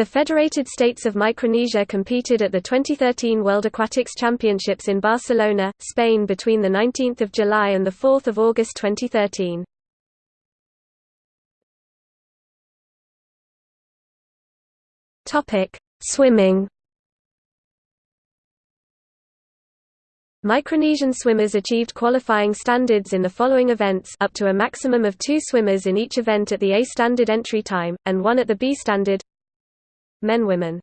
The Federated States of Micronesia competed at the 2013 World Aquatics Championships in Barcelona, Spain between 19 July and 4 August 2013. Swimming Micronesian swimmers achieved qualifying standards in the following events up to a maximum of two swimmers in each event at the A standard entry time, and one at the B standard Men Women